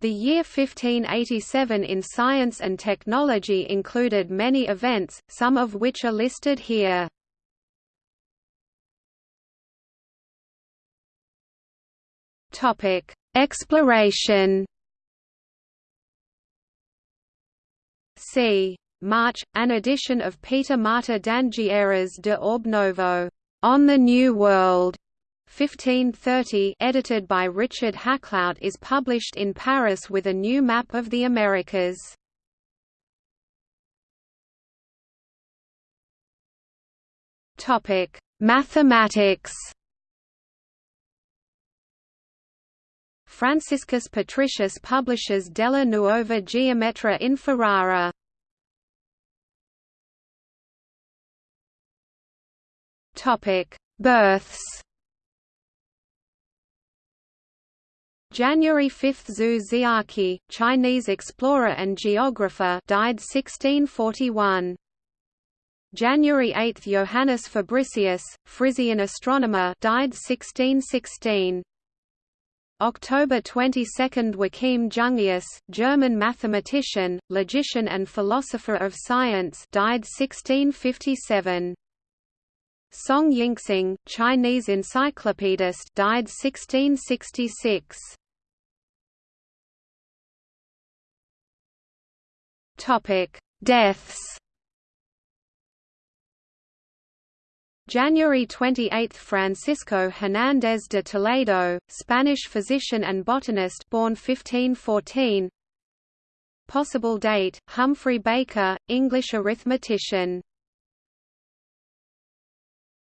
The year 1587 in science and technology included many events, some of which are listed here. Topic: Exploration. C. March, an edition of Peter Martyr d'Anghiera's De Orbe Novo, On the New World, 1530 edited by Richard Hakluyt is published in Paris with a new map of the Americas. Topic: Mathematics. Franciscus Patricius publishes Della Nuova Geometria in Ferrara. Topic: Births. January 5 Xu Xiake, Chinese explorer and geographer died 1641. January 8 Johannes Fabricius, Frisian astronomer died 1616. October 22 Joachim Jungius, German mathematician, logician and philosopher of science died 1657. Song Yingxing, Chinese encyclopedist died 1666. Topic: Deaths. January 28 – Francisco Hernández de Toledo, Spanish physician and botanist born 1514 Possible date – Humphrey Baker, English arithmetician